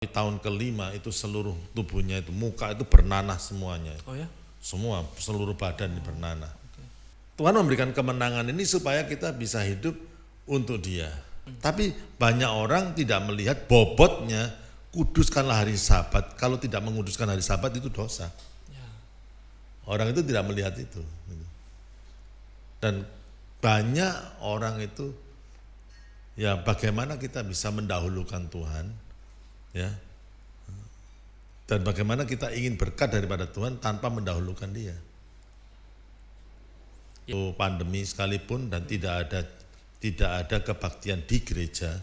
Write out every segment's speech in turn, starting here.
Di tahun kelima itu seluruh tubuhnya itu muka itu bernanah semuanya. Oh ya? Semua seluruh badan ini bernanah. Tuhan memberikan kemenangan ini supaya kita bisa hidup untuk Dia. Tapi banyak orang tidak melihat bobotnya kuduskanlah hari Sabat. Kalau tidak menguduskan hari Sabat itu dosa. Ya. Orang itu tidak melihat itu. Dan banyak orang itu ya bagaimana kita bisa mendahulukan Tuhan ya. Dan bagaimana kita ingin berkat daripada Tuhan tanpa mendahulukan Dia. Itu pandemi sekalipun dan tidak ada tidak ada kebaktian di gereja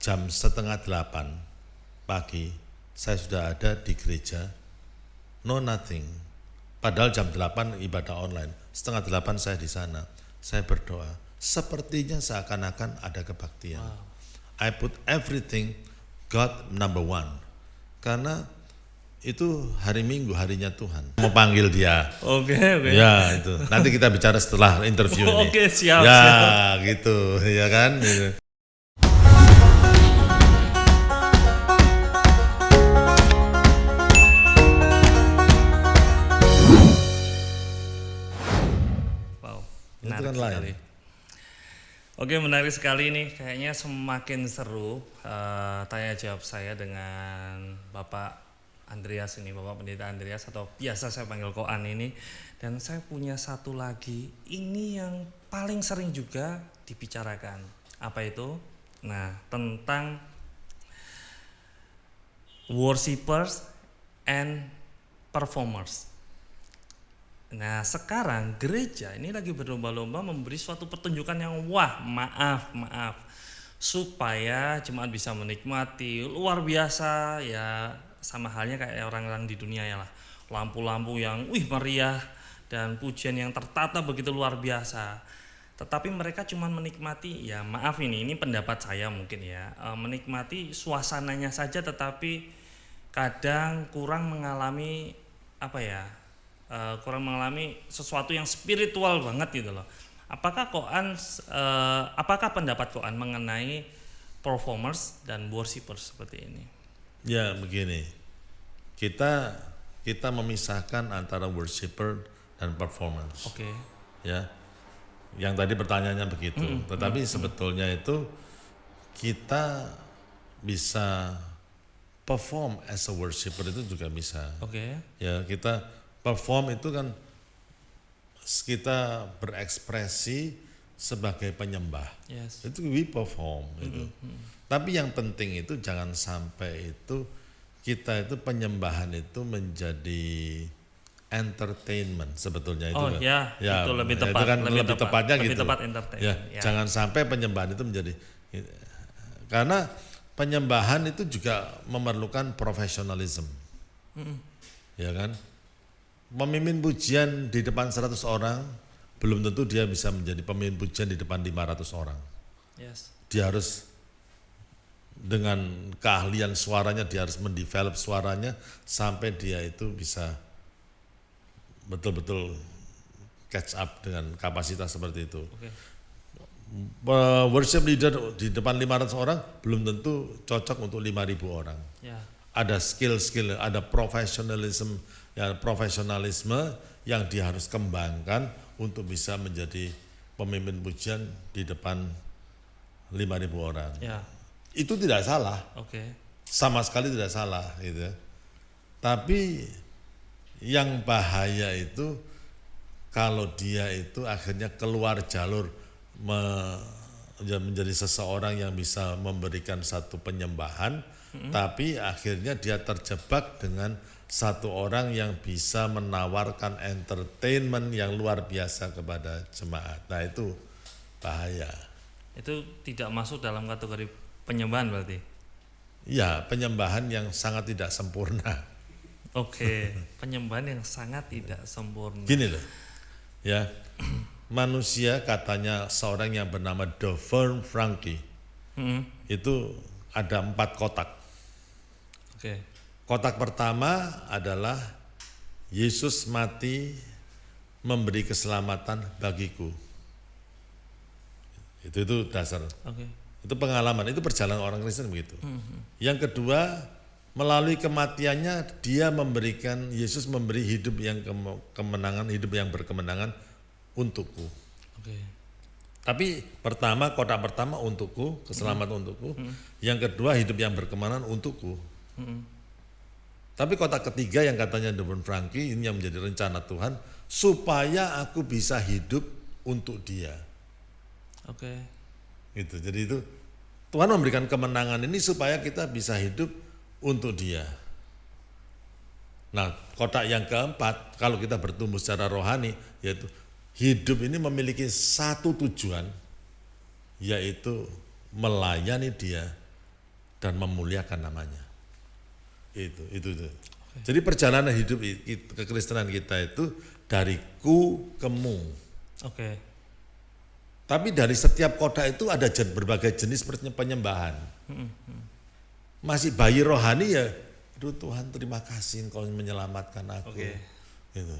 jam setengah delapan pagi saya sudah ada di gereja no nothing. Padahal jam delapan ibadah online setengah delapan saya di sana. Saya berdoa sepertinya seakan-akan ada kebaktian. I put everything God number one karena itu hari Minggu harinya Tuhan mau panggil dia Oke, oke. Ya itu. Nanti kita bicara setelah interview ini. Oke, siap, Ya siap. gitu, ya kan. Gitu. Wow. Itu Menarik kan lain. sekali. Oke, menarik sekali nih. Kayaknya semakin seru eh, tanya jawab saya dengan Bapak Andreas ini, Bapak Pendeta Andreas atau biasa saya panggil Koan ini. Dan saya punya satu lagi, ini yang paling sering juga dibicarakan. Apa itu? Nah, tentang worshippers and performers. Nah sekarang gereja ini lagi berlomba-lomba memberi suatu pertunjukan yang wah maaf maaf. Supaya jemaat bisa menikmati. Luar biasa ya sama halnya kayak orang-orang di dunia ya lah. Lampu-lampu yang wih meriah dan pujian yang tertata begitu luar biasa. Tetapi mereka cuma menikmati ya maaf ini ini pendapat saya mungkin ya. Eh, menikmati suasananya saja tetapi kadang kurang mengalami apa ya eh, kurang mengalami sesuatu yang spiritual banget gitu loh. Apakah Koan eh, apakah pendapat Koan mengenai performers dan worshippers seperti ini? Ya begini, kita kita memisahkan antara worshiper dan performance. Oke. Ya, yang tadi pertanyaannya begitu. Tetapi sebetulnya itu kita bisa perform as a worshiper itu juga bisa. Oke. Ya kita perform itu kan kita berekspresi sebagai penyembah. Yes. Itu we perform itu. Tapi yang penting itu jangan sampai itu kita itu penyembahan itu menjadi entertainment sebetulnya itu Oh kan. ya, itu lebih ya, tepat, itu kan lebih lebih, tepat, tepatnya lebih gitu. tepat Ya, ya. jangan sampai penyembahan itu menjadi karena penyembahan itu juga memerlukan profesionalisme. Ya kan? Memimpin pujian di depan 100 orang belum tentu dia bisa menjadi pemimpin pujian di depan 500 orang. Yes. Dia harus dengan keahlian suaranya dia harus mendevelop suaranya sampai dia itu bisa betul-betul catch up dengan kapasitas seperti itu. Uh, Worship leader di depan 500 orang belum tentu cocok untuk 5000 orang. Ya. Ada skill-skill, ada profesionalisme, ya profesionalisme yang dia harus kembangkan untuk bisa menjadi pemimpin pujian di depan 5000 orang. Ya. Itu tidak salah, Oke. sama sekali tidak salah gitu. Tapi yang bahaya itu kalau dia itu akhirnya keluar jalur me- ya menjadi seseorang yang bisa memberikan satu penyembahan, tapi akhirnya dia terjebak dengan satu orang yang bisa menawarkan entertainment yang luar biasa kepada jemaat. Nah itu bahaya. Itu tidak masuk dalam kategori penyembahan berarti. Ya penyembahan yang sangat tidak sempurna. Oke, penyembahan yang sangat tidak sempurna. Gini loh, ya manusia katanya seorang yang bernama Dovern Frankie Hmm. itu ada empat kotak. Oke. Kotak pertama adalah Yesus mati memberi keselamatan bagiku. Itu itu dasar. Oke. Itu pengalaman, itu perjalanan orang Kristen begitu. Yang kedua, melalui kematiannya dia memberikan Yesus memberi hidup yang keme- kemenangan, hidup yang berkemenangan untukku. Oke. Tapi pertama kotak pertama untukku, keselamatan untukku. Yang kedua hidup yang berkemenangan untukku. Tapi kotak ketiga yang katanya Don Franky ini yang menjadi rencana Tuhan supaya aku bisa hidup untuk Dia. Oke. Gitu. Jadi itu Tuhan memberikan kemenangan ini supaya kita bisa hidup untuk Dia. Nah, kotak yang keempat kalau kita bertumbuh secara rohani yaitu hidup ini memiliki satu tujuan yaitu melayani Dia dan memuliakan namanya. Itu, itu, itu. Jadi perjalanan hidup kekristenan kita itu dari ku ke mu. Oke. Tapi dari setiap kota itu ada jen- berbagai jenis penye- penyembahan. Masih bayi rohani ya, aduh Tuhan terima kasih engkau menyelamatkan aku. Oke. Gitu.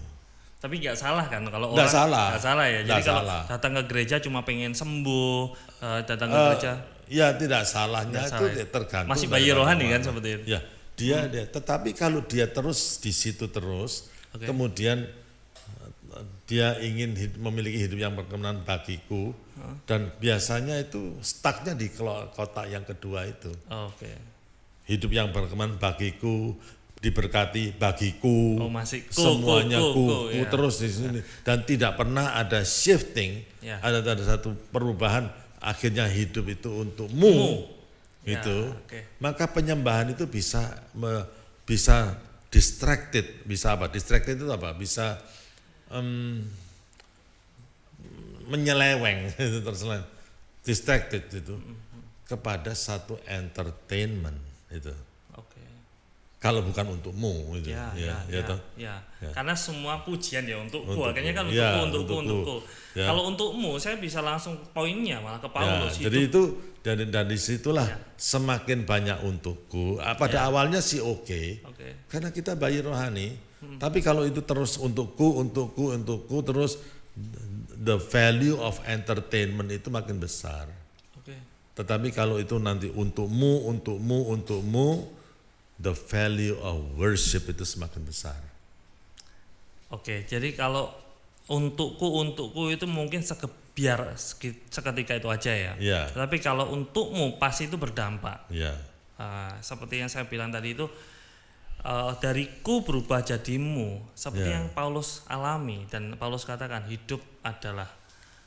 Tapi nggak salah kan kalau Nggak orang salah. nggak salah ya. Jadi Nggak kalau salah. datang ke gereja cuma pengen sembuh, eh, datang ke Eh, gereja ya tidak salahnya Nggak itu salah ya. tergantung. masih bayi rohani kan seperti itu. Ya, dia dia. Tetapi kalau dia terus di situ terus, Oke. kemudian eh, dia ingin hid- memiliki hidup yang berkenan bagiku, dan biasanya itu stucknya di kotak yang kedua itu. Oke. Hidup yang berkenan bagiku, diberkati bagiku, Oh, masih ku, semuanya ku, ku, ku, ku ya. terus di sini, dan tidak pernah ada shifting, Ya. ada ada satu perubahan. Akhirnya hidup itu untukmu Mu. Ya, gitu. oke. maka penyembahan itu bisa me- bisa distracted. Bisa apa? Distracted itu apa? Bisa em, menyeleweng itu terseleng distracted itu kepada satu entertainment itu. Kalau bukan untukmu itu Ya, ya, ya, ya, toh? ya. Karena semua pujian ya untukku. Untukku. Akhirnya kan untukku, Ya, untukku, untukku. untukku. Ya. Kalau untukmu, saya bisa langsung poinnya malah ke Ya, Paulus. jadi itu dari dari situlah Ya. semakin banyak untukku. Ah, Pada awalnya sih oke, Oke. karena kita bayi rohani. Hmm. Tapi kalau itu terus untukku, untukku, untukku, terus the value of entertainment itu makin besar. Oke. Tetapi kalau itu nanti untukmu, untukmu, untukmu, the value of worship itu semakin besar. Oke, jadi kalau untukku, untukku itu mungkin sekebiar seki- seketika itu aja ya. Ya, Tapi kalau untukmu pasti itu berdampak. ya, Ah, seperti yang saya bilang tadi itu eh, dariku berubah jadimu seperti Ya. yang Paulus alami dan Paulus katakan hidup adalah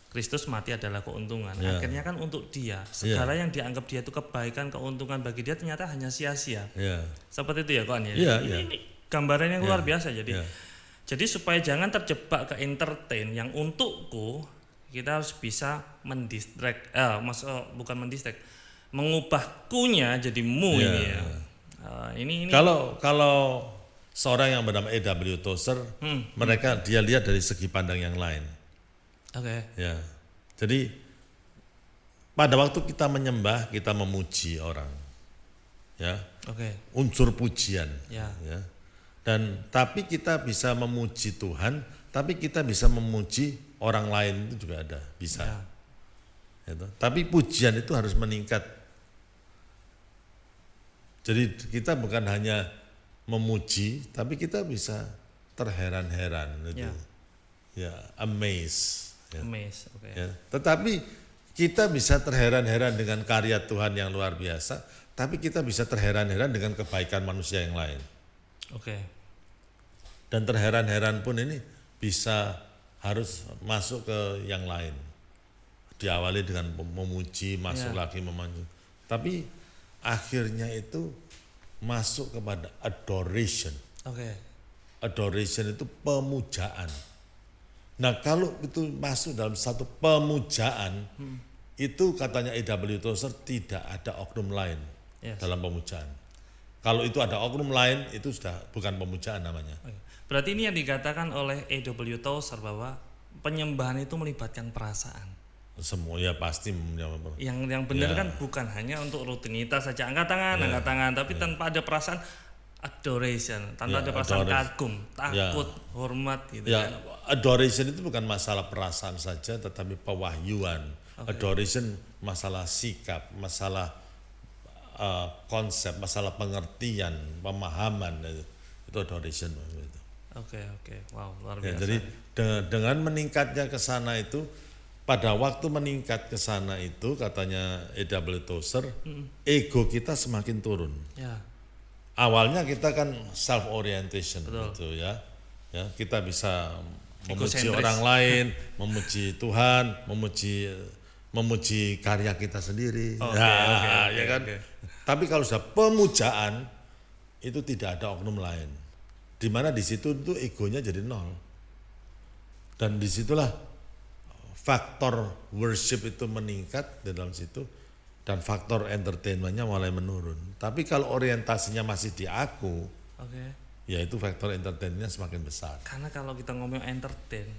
Kristus mati adalah keuntungan. Ya. Akhirnya kan untuk dia segala yang dianggap dia itu kebaikan keuntungan bagi dia ternyata hanya sia-sia. ya, Seperti itu ya kawan ya. Iya, ini, iya. ini gambaran yang luar Iya, biasa jadi. ya. Jadi supaya jangan terjebak ke entertain yang untukku, kita harus bisa mendistract, eh, maksud bukan mendistract, mengubah kunya jadi mu Iya. ini ya. Eh, ini ini Kalau kalau seorang yang bernama E.W. Tozer, Hmm, mereka dia lihat dari segi pandang yang lain. Oke, Ya, jadi pada waktu kita menyembah, kita memuji orang, ya, oke, unsur pujian, ya, ya. Dan tapi kita bisa memuji Tuhan, tapi kita bisa memuji orang lain itu juga ada, bisa. ya, toh. Tapi pujian itu harus meningkat. Jadi kita bukan hanya memuji, tapi kita bisa terheran-heran itu. Ya. Ya, amaze. Ya. amaze, oke, Ya. Tetapi kita bisa terheran-heran dengan karya Tuhan yang luar biasa, tapi kita bisa terheran-heran dengan kebaikan manusia yang lain. oke, Dan terheran-heran pun ini bisa harus masuk ke yang lain. Diawali dengan memuji, masuk Ya. lagi memuji. Tapi akhirnya itu masuk kepada adoration. oke, Adoration itu pemujaan. Nah kalau itu masuk dalam satu pemujaan, itu katanya E.W. Tozer tidak ada oknum lain Yes. dalam pemujaan. Kalau itu ada oknum lain, itu sudah bukan pemujaan namanya. oke. Berarti ini yang dikatakan oleh E.W. Tozer bahwa penyembahan itu melibatkan perasaan. Semua ya pasti Yang yang benar Ya. kan bukan hanya untuk rutinitas saja angkat tangan, angkat tangan, tapi tanpa ada perasaan adoration, tanpa Ya, ada perasaan adoration. kagum, takut, hormat gitu Ya, kan. adoration itu bukan masalah perasaan saja, tetapi pewahyuan, Adoration masalah sikap, masalah uh, konsep, masalah pengertian, pemahaman itu, itu adoration. Gitu. Oke oke, wow luar Ya, biasa. jadi de- dengan meningkatnya ke sana itu pada waktu meningkat ke sana itu katanya E.W. Tozer, ego kita semakin turun. ya, Awalnya kita kan self orientation Betul. gitu ya. Ya, kita bisa memuji orang lain, memuji Tuhan, memuji memuji karya kita sendiri. Oke, Ya, oke, oke, ya kan? oke. Tapi kalau sudah pemujaan itu tidak ada oknum lain. Di mana di situ itu egonya jadi nol. Dan di situlah faktor worship itu meningkat di dalam situ dan faktor entertainmentnya mulai menurun. Tapi kalau orientasinya masih di aku, oke. ya itu faktor entertainmentnya semakin besar. Karena kalau kita ngomong entertain,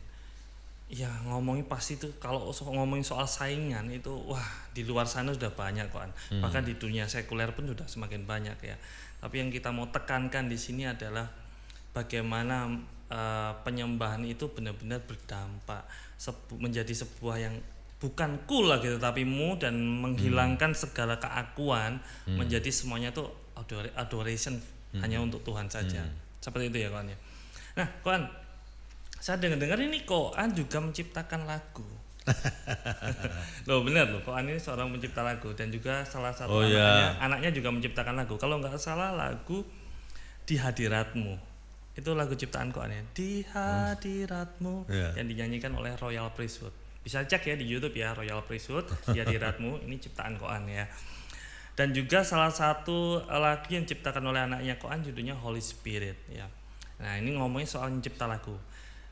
ya ngomongin pasti tuh kalau ngomongin soal saingan itu wah di luar sana sudah banyak kok bahkan di dunia sekuler pun sudah semakin banyak ya tapi yang kita mau tekankan di sini adalah bagaimana eh, penyembahan itu benar-benar berdampak sebu- menjadi sebuah yang bukan cool lagi tetapi mu dan menghilangkan segala keakuan menjadi semuanya tuh ador- adoration hanya untuk Tuhan saja seperti itu ya kawan ya nah kawan saya dengar-dengar ini Koan juga menciptakan lagu. loh benar loh, Koan ini seorang pencipta lagu dan juga salah satu Oh, anaknya, ya. anaknya juga menciptakan lagu. Kalau nggak salah lagu di hadiratmu itu lagu ciptaan Koan ya. Di hadiratmu Ya. yang dinyanyikan oleh Royal Priesthood. Bisa cek ya di YouTube ya Royal Priesthood di hadiratmu ini ciptaan Koan ya. Dan juga salah satu lagu yang diciptakan oleh anaknya Koan judulnya Holy Spirit ya. Nah ini ngomongin soal mencipta lagu.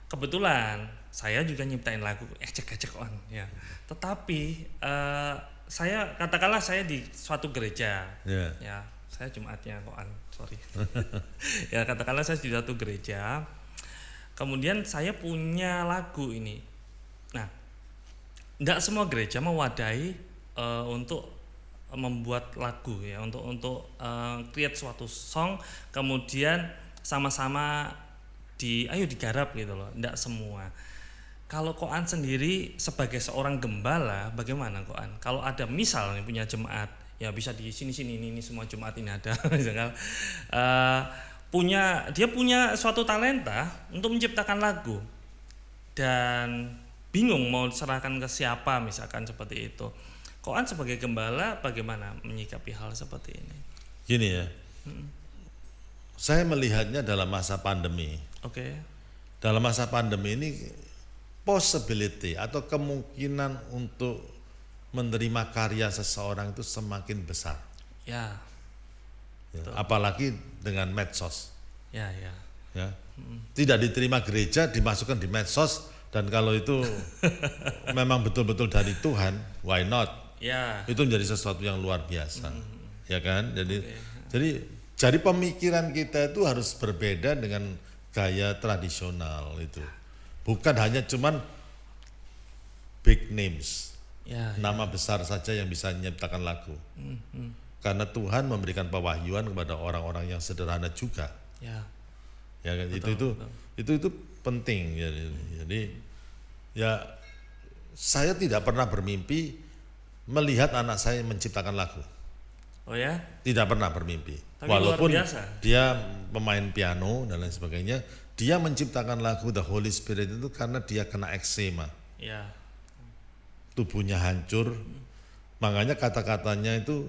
Kebetulan saya juga nyiptain lagu ecek-ecek on ya. Tetapi eh, saya katakanlah saya di suatu gereja Ya. ya saya Jumatnya Koan sorry ya katakanlah saya di suatu gereja kemudian saya punya lagu ini tidak semua gereja mewadahi eh, untuk membuat lagu ya untuk untuk eh, create suatu song kemudian sama-sama di ayo digarap gitu loh tidak semua. Kalau Koan sendiri sebagai seorang gembala bagaimana Koan? Kalau ada misal nih punya jemaat ya bisa di sini sini ini, ini semua jemaat ini ada misalkan eh, punya dia punya suatu talenta untuk menciptakan lagu. Dan bingung mau serahkan ke siapa misalkan seperti itu Koan sebagai gembala bagaimana menyikapi hal seperti ini Gini ya. Saya melihatnya dalam masa pandemi. oke Dalam masa pandemi ini possibility atau kemungkinan untuk menerima karya seseorang itu semakin besar. ya Ya, Apalagi dengan medsos. ya ya Ya. Tidak diterima gereja dimasukkan di medsos dan kalau itu memang betul-betul dari Tuhan, why not? ya Itu menjadi sesuatu yang luar biasa. Ya kan? Jadi jadi jadi pemikiran kita itu harus berbeda dengan gaya tradisional itu. Bukan hanya cuman big names, ya nama besar saja yang bisa menciptakan lagu. Karena Tuhan memberikan pewahyuan kepada orang-orang yang sederhana juga. ya Ya kan? itu itu itu itu penting. Jadi ya saya tidak pernah bermimpi melihat anak saya menciptakan lagu. oh ya Tidak pernah bermimpi. Tapi Walaupun biasa. dia pemain piano dan lain sebagainya, dia menciptakan lagu The Holy Spirit itu karena dia kena eksema, ya tubuhnya hancur. Makanya kata-katanya itu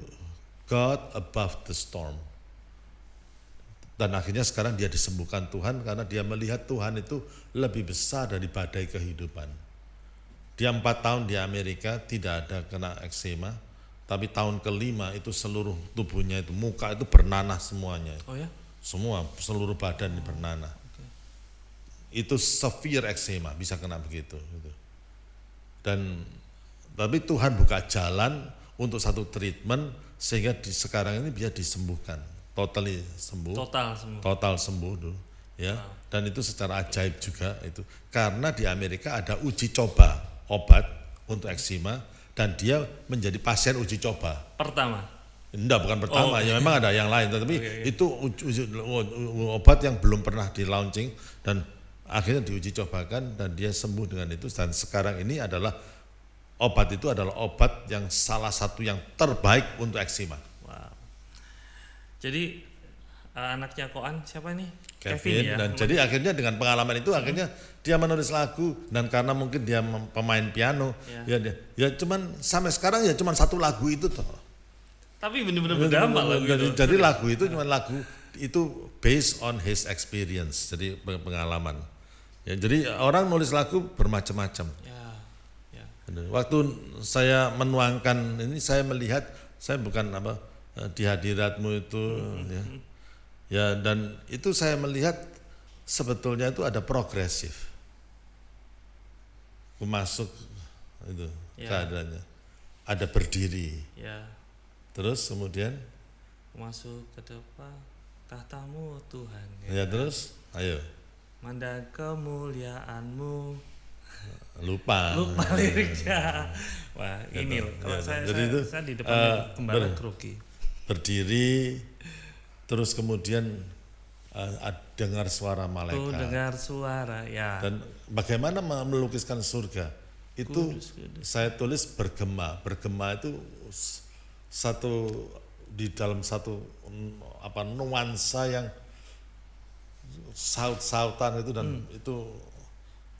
God above the storm. Dan akhirnya sekarang dia disembuhkan Tuhan karena dia melihat Tuhan itu lebih besar dari badai kehidupan. Dia empat tahun di Amerika tidak ada kena eksema, tapi tahun kelima itu seluruh tubuhnya itu muka itu bernanah semuanya, oh ya semua seluruh badan ini bernanah. Itu severe eksema bisa kena begitu. gitu. Dan tapi Tuhan buka jalan untuk satu treatment sehingga di, sekarang ini dia disembuhkan, totally sembuh. Total semua total sembuh tuh ya. Dan itu secara ajaib juga itu. Karena di Amerika ada uji coba obat untuk eksema dan dia menjadi pasien uji coba. Pertama? Enggak bukan pertama. Oh. ya memang ada yang lain tetapi Oke, oke. itu uji- uji- obat yang belum pernah di launching dan akhirnya diuji cobakan dan dia sembuh dengan itu. Dan sekarang ini adalah obat itu adalah obat yang salah satu yang terbaik untuk eksima. Jadi uh, anaknya Koan siapa nih? Kevin, dan jadi akhirnya dengan pengalaman itu akhirnya dia menulis lagu dan karena mungkin dia pemain piano Ya. ya dia ya cuman sampai sekarang ya cuman satu lagu itu toh. Tapi benar-benar berdampak lagu jadi, itu. jadi lagu itu cuma lagu itu based on his experience jadi peng- pengalaman. Ya, jadi orang nulis lagu bermacam-macam. Ya, ya. Waktu saya menuangkan ini saya melihat saya bukan apa eh, di hadiratmu itu ya. Ya dan itu saya melihat sebetulnya itu ada progresif. Masuk itu Ya. keadaannya. Ada berdiri. Ya. Terus kemudian Masuk ke depan tahtamu Tuhan. ya terus ayo Mandang kemuliaanmu. lupa. Lupa liriknya. Wah, ini loh. Kalau ya, saya, jadi saya, itu, saya di eh, depan gembala ber- grogi. Berdiri terus kemudian ad- dengar suara malaikat. dengar suara, ya. Dan bagaimana melukiskan surga? Itu Kudus, kudus. saya tulis bergema. Bergema itu satu di dalam satu apa nuansa yang saut-sautan itu dan Hmm. itu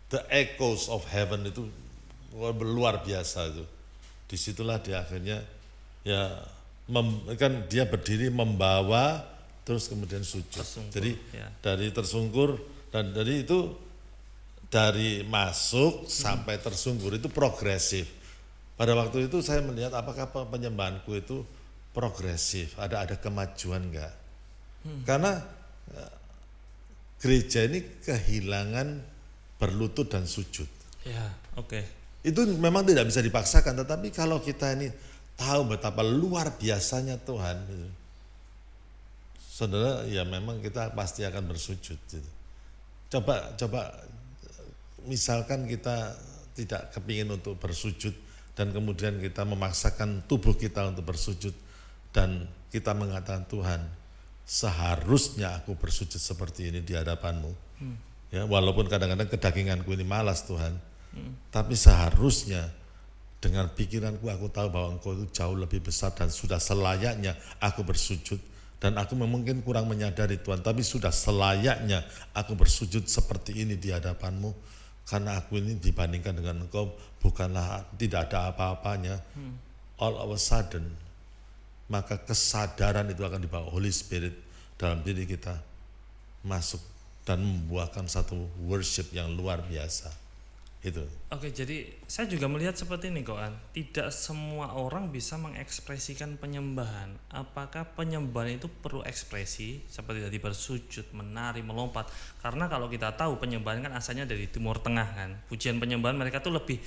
the echoes of heaven itu luar biasa itu. Di situlah dia akhirnya ya mem- kan dia berdiri membawa terus kemudian sujud. Tersungkur, Jadi ya. dari tersungkur dan dari itu dari masuk sampai tersungkur itu progresif. Pada waktu itu saya melihat apakah pe- penyembahanku itu progresif, ada ada kemajuan enggak? Karena eh, gereja ini kehilangan berlutut dan sujud. Ya, oke. Itu memang tidak bisa dipaksakan, tetapi kalau kita ini tahu betapa luar biasanya Tuhan, gitu. saudara, ya memang kita pasti akan bersujud. gitu. Coba, coba, misalkan kita tidak kepingin untuk bersujud dan kemudian kita memaksakan tubuh kita untuk bersujud dan kita mengatakan Tuhan, seharusnya aku bersujud seperti ini di hadapanmu. Ya, walaupun kadang-kadang kedaginganku ini malas Tuhan, tapi seharusnya dengan pikiranku aku tahu bahwa engkau itu jauh lebih besar dan sudah selayaknya aku bersujud. Dan aku mungkin kurang menyadari Tuhan tapi sudah selayaknya aku bersujud seperti ini di hadapanmu. Karena aku ini dibandingkan dengan engkau bukanlah tidak ada apa-apanya. All of a sudden maka kesadaran itu akan dibawa Holy Spirit dalam diri kita masuk dan membuahkan satu worship yang luar biasa itu Oke, jadi saya juga melihat seperti ini Koan. Tidak semua orang bisa mengekspresikan penyembahan. Apakah penyembahan itu perlu ekspresi seperti tadi bersujud, menari, melompat? Karena kalau kita tahu penyembahan kan asalnya dari Timur Tengah kan. Pujian penyembahan mereka tuh lebih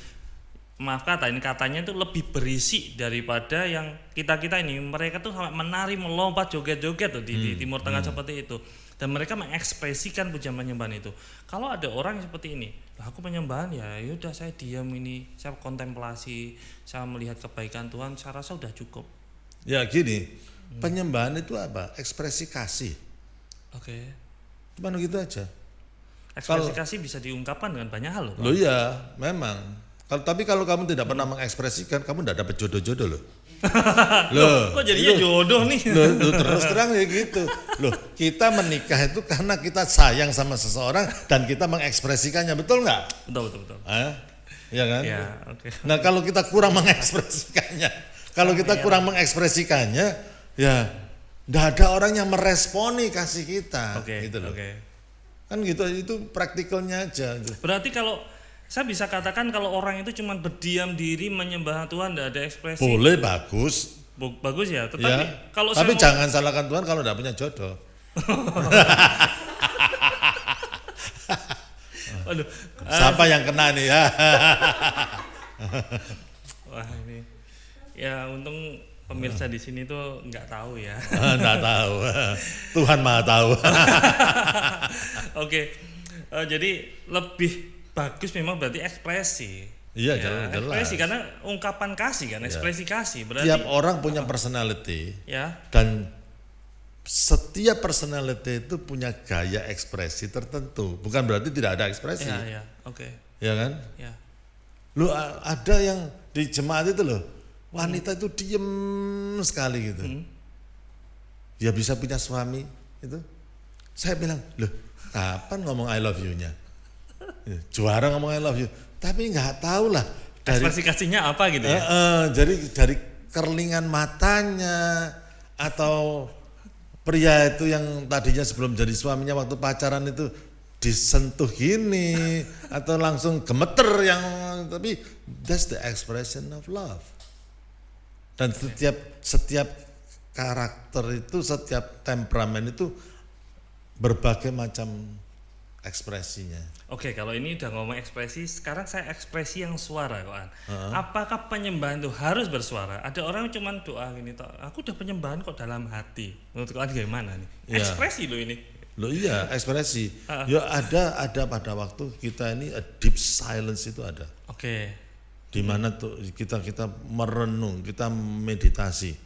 maaf kata ini katanya itu lebih berisi daripada yang kita kita ini mereka tuh sampai menari melompat joget-joget tuh di, di Timur Tengah seperti itu dan mereka mengekspresikan pujian penyembahan itu kalau ada orang seperti ini lah aku penyembahan ya yaudah saya diam ini saya kontemplasi saya melihat kebaikan Tuhan saya rasa udah cukup Ya gini, penyembahan itu apa? Ekspresi kasih. oke Cuman gitu aja. ekspresi kasih bisa diungkapkan dengan banyak hal loh. Loh iya, memang. Kalau tapi kalau kamu tidak pernah mengekspresikan, kamu tidak dapat jodoh-jodoh loh. loh, kok jadinya itu- jodoh nih Loh, loh, terus terang ya gitu. Loh, kita menikah itu karena kita sayang sama seseorang dan kita mengekspresikannya, betul nggak? betul betul betul Ah, Iya kan? ya oke Nah kalau kita kurang mengekspresikannya, kalau kita kurang mengekspresikannya, ya tidak ada orang yang meresponi kasih kita, oke gitu loh. oke Kan gitu, itu praktikalnya aja. gitu. Berarti kalau saya bisa katakan kalau orang itu cuma berdiam diri menyembah Tuhan tidak ada ekspresi Boleh bagus, bagus ya. Tetapi ya. kalau Tapi saya mau- jangan salahkan Tuhan kalau tidak punya jodoh. Waduh, Siapa yang kena nih ya? wah ini ya untung pemirsa di sini tuh nggak tahu ya. Tidak tahu. Tuhan maha tahu. Oke, eh, jadi lebih bagus memang berarti ekspresi. Iya, Ya, jelas- jelas. ekspresi karena ungkapan kasih kan, ekspresi kasih berarti Tiap orang punya personality ya. dan setiap personality itu punya gaya ekspresi tertentu. Bukan berarti tidak ada ekspresi. Ya, ya. Oke. Ya kan? Ya. Lu ada yang di jemaat itu loh wanita itu diem sekali gitu dia bisa punya suami itu saya bilang loh kapan ngomong I love you-nya Ya, juara ngomong I love you. Tapi nggak tahu lah dari Ekspresi kasihnya apa gitu ya? eh, jadi dari kerlingan matanya atau pria itu yang tadinya sebelum jadi suaminya waktu pacaran itu disentuh gini atau langsung gemeter yang tapi that's the expression of love. Dan setiap setiap karakter itu setiap temperamen itu berbagai macam ekspresinya Oke, kalau ini udah ngomong ekspresi, sekarang saya ekspresi yang suara, Koan. Apakah penyembahan itu harus bersuara? Ada orang yang cuma doa gini, toh, aku udah penyembahan kok dalam hati. Menurut Koan gimana nih? Iya. Ekspresi loh ini. Loh iya ekspresi. Ya ada ada pada waktu kita ini a deep silence itu ada. Oke. Di mana tuh kita kita merenung, kita meditasi.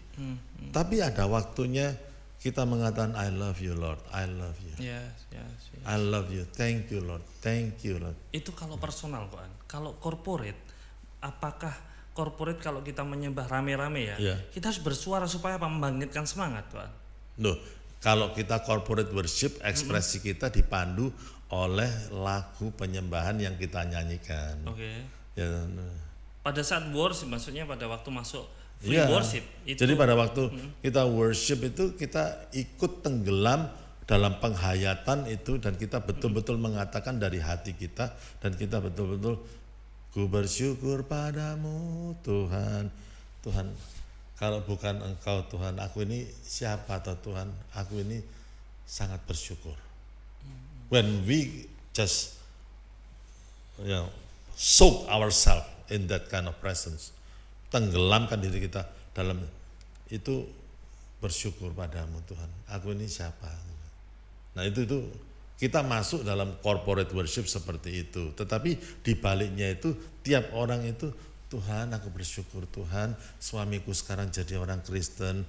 Tapi ada waktunya kita mengatakan I love you Lord, I love you. Yes, yes, yes. I love you. Thank you Lord. Thank you Lord. Itu kalau personal, Koan. Kalau corporate, apakah corporate kalau kita menyembah rame-rame ya, Iya. kita harus bersuara supaya apa? Membangkitkan semangat, Koan. Loh, kalau kita corporate worship, ekspresi kita dipandu oleh lagu penyembahan yang kita nyanyikan. Oke. Ya, nah. Pada saat worship, maksudnya pada waktu masuk free Iya. worship, itu Jadi pada waktu kita worship itu kita ikut tenggelam dalam penghayatan itu dan kita betul-betul mengatakan dari hati kita dan kita betul-betul ku bersyukur padamu Tuhan. Tuhan, kalau bukan engkau Tuhan, aku ini siapa atau Tuhan? Aku ini sangat bersyukur. When we just you know, soak ourselves in that kind of presence, tenggelamkan diri kita dalam itu bersyukur padamu Tuhan. Aku ini siapa? Nah itu itu kita masuk dalam corporate worship seperti itu. Tetapi di baliknya itu tiap orang itu Tuhan aku bersyukur Tuhan suamiku sekarang jadi orang Kristen.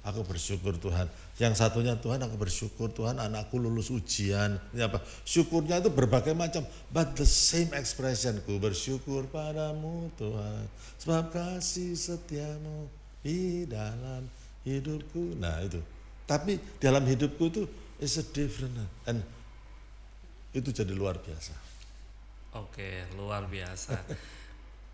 Aku bersyukur Tuhan. Yang satunya Tuhan aku bersyukur Tuhan anakku lulus ujian. Ini apa? Syukurnya itu berbagai macam but the same expression ku bersyukur padamu Tuhan sebab kasih setiamu di dalam hidupku. Nah itu. Tapi dalam hidupku itu is a different and itu jadi luar biasa. Oke, luar biasa.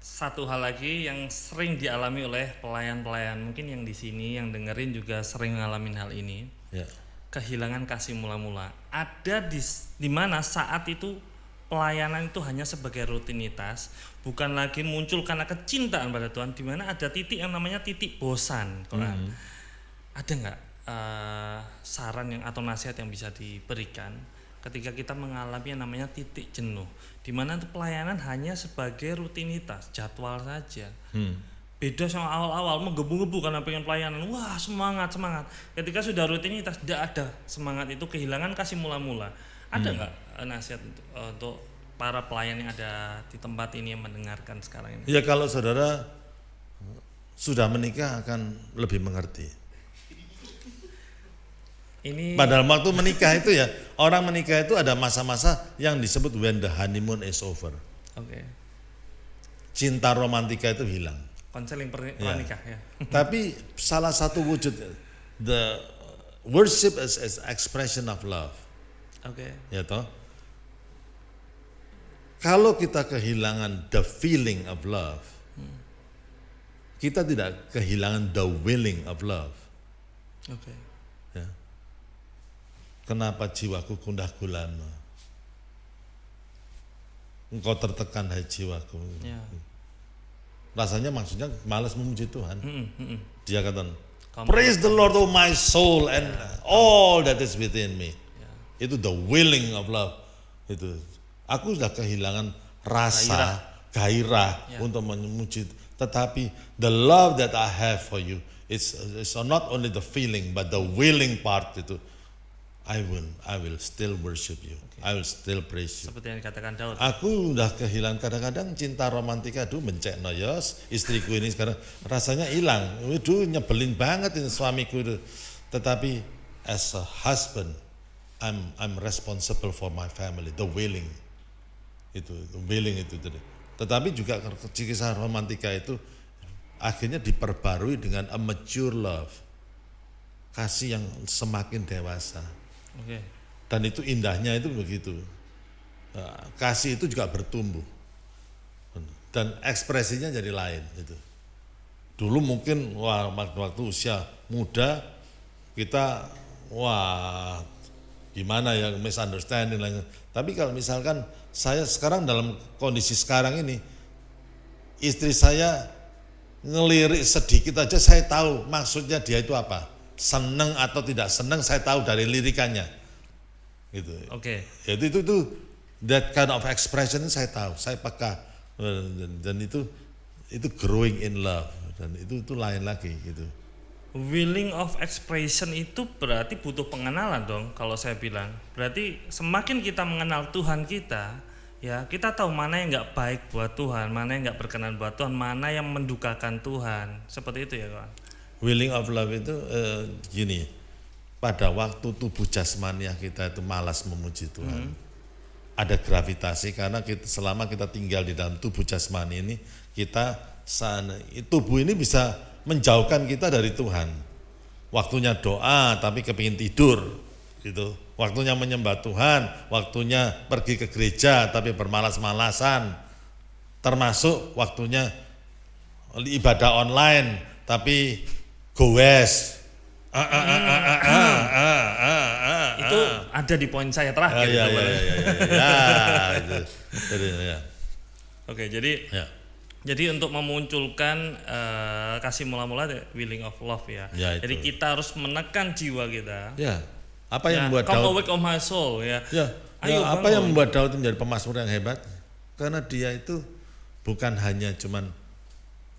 Satu hal lagi yang sering dialami oleh pelayan-pelayan mungkin yang di sini yang dengerin juga sering ngalamin hal ini. ya Kehilangan kasih mula-mula. Ada di di mana saat itu pelayanan itu hanya sebagai rutinitas, bukan lagi muncul karena kecintaan pada Tuhan di mana ada titik yang namanya titik bosan, Quran. Ada nggak eh, saran yang atau nasihat yang bisa diberikan ketika kita mengalami yang namanya titik jenuh, di mana pelayanan hanya sebagai rutinitas, jadwal saja. hmm. Beda sama awal-awal menggebu-gebu karena pengen pelayanan, wah semangat semangat. Ketika sudah rutinitas tidak ada semangat itu kehilangan kasih mula-mula. Ada nggak eh, nasihat untuk, eh, untuk para pelayan yang ada di tempat ini yang mendengarkan sekarang ini? Ya kalau saudara sudah menikah akan lebih mengerti. Ini Padahal waktu menikah itu ya orang menikah itu ada masa-masa yang disebut when the honeymoon is over. oke. Cinta romantika itu hilang. Konseling per- Ya. pernikah ya. Tapi salah satu wujud the worship is, is expression of love. Oke. Ya toh. Kalau kita kehilangan the feeling of love, kita tidak kehilangan the willing of love. Oke. Ya. Kenapa jiwaku kundah gulana? Engkau tertekan hai jiwaku. Ya. Rasanya maksudnya malas memuji Tuhan. Mm-mm, mm-mm. Dia kata, Praise the Lord oh my soul and all that is within me. Ya. Itu the willing of love. Itu aku sudah kehilangan rasa gairah, Ya. untuk memuji. Tetapi the love that I have for you, it's, it's not only the feeling but the willing part itu. I will, I will still worship you. I will still praise you. Seperti yang dikatakan Daud. Aku udah kehilangan kadang-kadang cinta romantika aduh mencek no yos istriku ini sekarang rasanya hilang. Waduh nyebelin banget ini suamiku itu. Tetapi as a husband I'm I'm responsible for my family, the willing. Itu the willing itu tadi. Tetapi juga kisah romantika itu akhirnya diperbarui dengan a mature love. Kasih yang semakin dewasa. Oke. Dan itu indahnya itu begitu. Nah, Kasih itu juga bertumbuh. Dan ekspresinya jadi lain gitu. Dulu mungkin wah waktu, usia muda kita wah gimana ya misunderstanding lah. Tapi kalau misalkan saya sekarang dalam kondisi sekarang ini istri saya ngelirik sedikit aja saya tahu maksudnya dia itu apa seneng atau tidak seneng saya tahu dari lirikannya gitu Oke. jadi itu itu that kind of expression saya tahu saya peka dan, dan itu itu growing in love dan itu itu lain lagi gitu Willing of expression itu berarti butuh pengenalan dong kalau saya bilang. Berarti semakin kita mengenal Tuhan kita, ya kita tahu mana yang nggak baik buat Tuhan, mana yang nggak berkenan buat Tuhan, mana yang mendukakan Tuhan. Seperti itu ya kawan. Willing of love itu eh, gini pada waktu tubuh jasmaniah kita itu malas memuji Tuhan. Ada gravitasi karena kita selama kita tinggal di dalam tubuh jasmani ini kita sana tubuh ini bisa menjauhkan kita dari Tuhan. Waktunya doa tapi kepingin tidur gitu. Waktunya menyembah Tuhan waktunya pergi ke gereja tapi bermalas-malasan. Termasuk waktunya ibadah online tapi goes ah, ah, ah, ah, ah, ah, ah, ah, ah, Itu ada di poin saya ah, terakhir. ya, ya, sebenarnya. ya, ya, ya, itu. Jadi, ya, Oke, jadi ya. Jadi untuk memunculkan eh, kasih mula-mula willing of love ya. Ya, itu. Jadi kita harus menekan jiwa kita. Ya, apa yang Ya, membuat come Daud awake of my soul ya. Ya, Ayo ya, apa bangun. yang membuat Daud menjadi pemasmur yang hebat? Karena dia itu bukan hanya cuman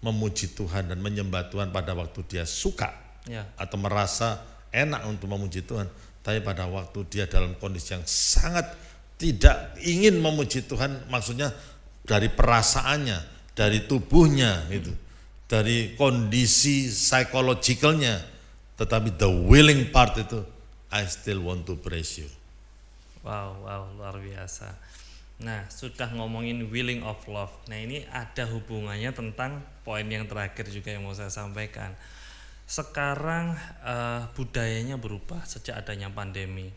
memuji Tuhan dan menyembah Tuhan pada waktu dia suka Ya. atau merasa enak untuk memuji Tuhan, tapi pada waktu dia dalam kondisi yang sangat tidak ingin memuji Tuhan, maksudnya dari perasaannya, dari tubuhnya itu, dari kondisi psikologikalnya, tetapi the willing part itu, I still want to praise you. Wow, wow, luar biasa. Nah, sudah ngomongin willing of love. Nah, ini ada hubungannya tentang poin yang terakhir juga yang mau saya sampaikan. Sekarang eh, budayanya berubah sejak adanya pandemi.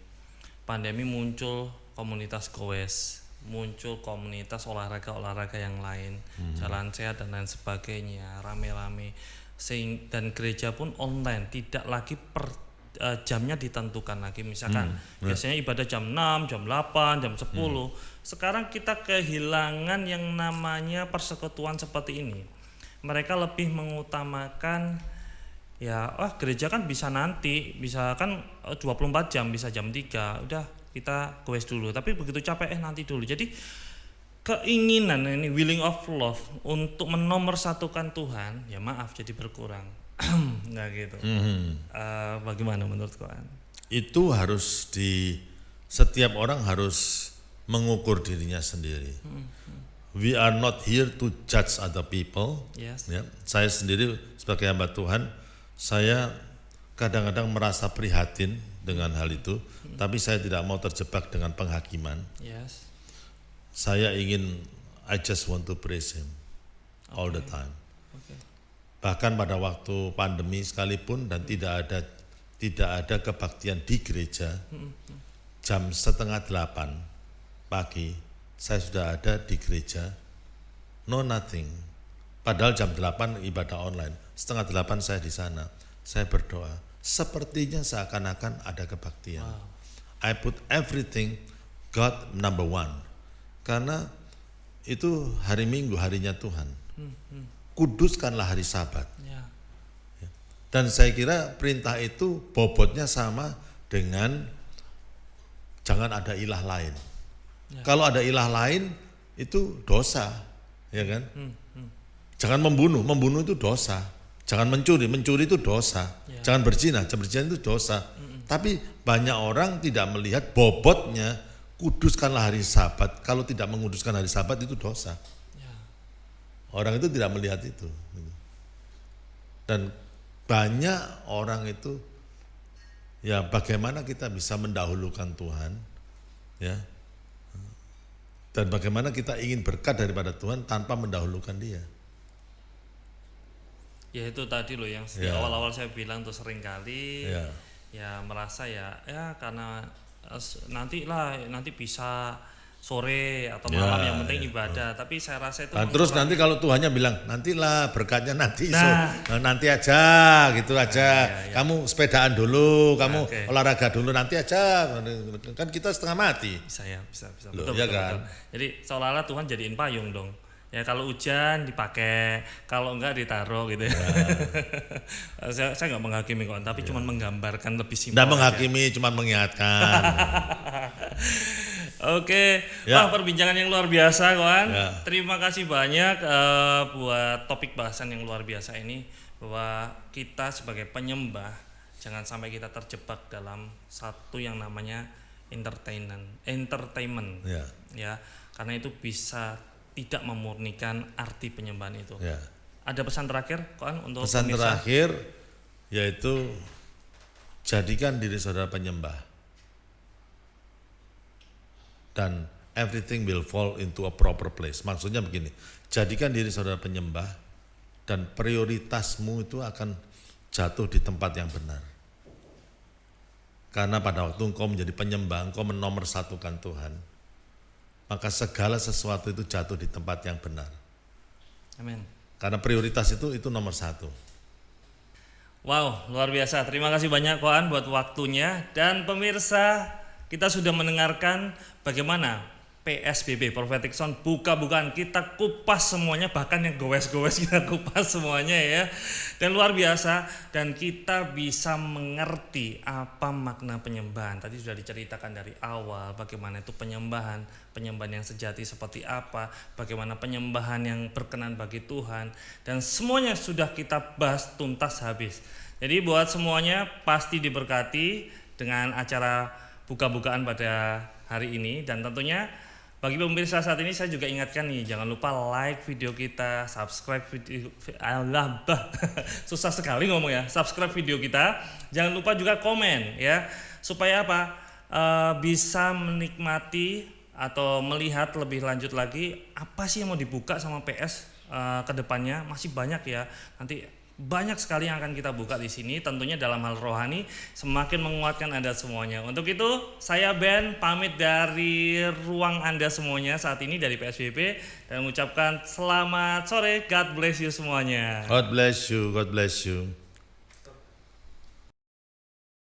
Pandemi muncul komunitas goes, muncul komunitas olahraga-olahraga yang lain, jalan sehat dan lain sebagainya, rame-rame. Sehing- dan gereja pun online, tidak lagi per eh, jamnya ditentukan lagi. Misalkan biasanya ibadah jam 6, jam 8, jam 10. Sekarang kita kehilangan yang namanya persekutuan seperti ini. Mereka lebih mengutamakan ya oh gereja kan bisa nanti bisa kan eh, 24 jam bisa jam 3 udah kita goes dulu tapi begitu capek eh nanti dulu jadi keinginan ini willing of love untuk menomorsatukan Tuhan ya maaf jadi berkurang nggak gitu Mhm. Eh, bagaimana menurut kalian Itu harus di setiap orang harus mengukur dirinya sendiri. We are not here to judge other people. yes Ya, saya sendiri sebagai hamba Tuhan, saya kadang-kadang merasa prihatin dengan hal itu, tapi saya tidak mau terjebak dengan penghakiman. yes Saya ingin I just want to praise him all the time. oke Bahkan pada waktu pandemi sekalipun dan tidak ada tidak ada kebaktian di gereja, jam setengah delapan pagi saya sudah ada di gereja, no nothing. Padahal jam delapan ibadah online, setengah delapan saya di sana, saya berdoa. Sepertinya seakan-akan ada kebaktian. I put everything God number one, karena itu hari Minggu harinya Tuhan. Kuduskanlah hari Sabat. ya Dan saya kira perintah itu bobotnya sama dengan jangan ada ilah lain. Kalau ada ilah lain itu dosa, ya kan? Jangan membunuh, membunuh itu dosa. Jangan mencuri, mencuri itu dosa. Jangan berzina, berzina itu dosa. Tapi banyak orang tidak melihat bobotnya kuduskanlah hari Sabat. Kalau tidak menguduskan hari Sabat itu dosa. Orang itu tidak melihat itu. Dan banyak orang itu ya bagaimana kita bisa mendahulukan Tuhan ya Dan bagaimana kita ingin berkat daripada Tuhan tanpa mendahulukan Dia. Ya itu tadi loh yang di Ya. awal-awal saya bilang tuh sering kali Ya. ya merasa ya ya karena eh, nanti lah nanti bisa sore atau Ya, malam yang penting ya. ibadah. Tapi saya rasa itu Nah, terus nanti kalau Tuhannya bilang nantilah berkatnya nanti so, Nah. nah, nanti aja gitu aja. ya, ya. Kamu sepedaan dulu, kamu Oke. olahraga dulu nanti aja. Kan kita setengah mati. bisa ya bisa bisa Loh, betul, iya betul, kan? betul. jadi seolah-olah Tuhan jadiin payung dong ya kalau hujan dipakai kalau enggak ditaruh gitu ya, saya saya nggak menghakimi kok tapi cuma menggambarkan lebih simpel aja. menghakimi, cuma mengingatkan. Oke, Ya. wah perbincangan yang luar biasa kawan. Ya. Terima kasih banyak eh, buat topik bahasan yang luar biasa ini bahwa kita sebagai penyembah jangan sampai kita terjebak dalam satu yang namanya entertainment, entertainment. ya, Ya, karena itu bisa tidak memurnikan arti penyembahan itu. ya. Ada pesan terakhir kawan untuk Pesan pemirsa? terakhir yaitu jadikan diri saudara penyembah dan everything will fall into a proper place. Maksudnya begini, jadikan diri saudara penyembah dan prioritasmu itu akan jatuh di tempat yang benar. Karena pada waktu engkau menjadi penyembah, engkau menomorsatukan Tuhan, maka segala sesuatu itu jatuh di tempat yang benar. Amin. Karena prioritas itu itu nomor satu. Wow, luar biasa. Terima kasih banyak Koan buat waktunya dan pemirsa kita sudah mendengarkan bagaimana PSBB Prophetic Sound buka-bukaan kita kupas semuanya bahkan yang gowes-gowes kita kupas semuanya ya. Dan luar biasa dan kita bisa mengerti apa makna penyembahan. Tadi sudah diceritakan dari awal bagaimana itu penyembahan, penyembahan yang sejati seperti apa, bagaimana penyembahan yang berkenan bagi Tuhan dan semuanya sudah kita bahas tuntas habis. Jadi buat semuanya pasti diberkati dengan acara buka-bukaan pada hari ini dan tentunya bagi pemirsa saat ini saya juga ingatkan nih jangan lupa like video kita, subscribe video Allah bah, susah sekali ngomong ya. Subscribe video kita, jangan lupa juga komen ya supaya apa? Eh, bisa menikmati atau melihat lebih lanjut lagi apa sih yang mau dibuka sama PS eh, ke depannya masih banyak ya. Nanti banyak sekali yang akan kita buka di sini tentunya dalam hal rohani semakin menguatkan Anda semuanya. Untuk itu saya Ben pamit dari ruang Anda semuanya saat ini dari PSBB dan mengucapkan selamat sore God bless you semuanya. God bless you, God bless you.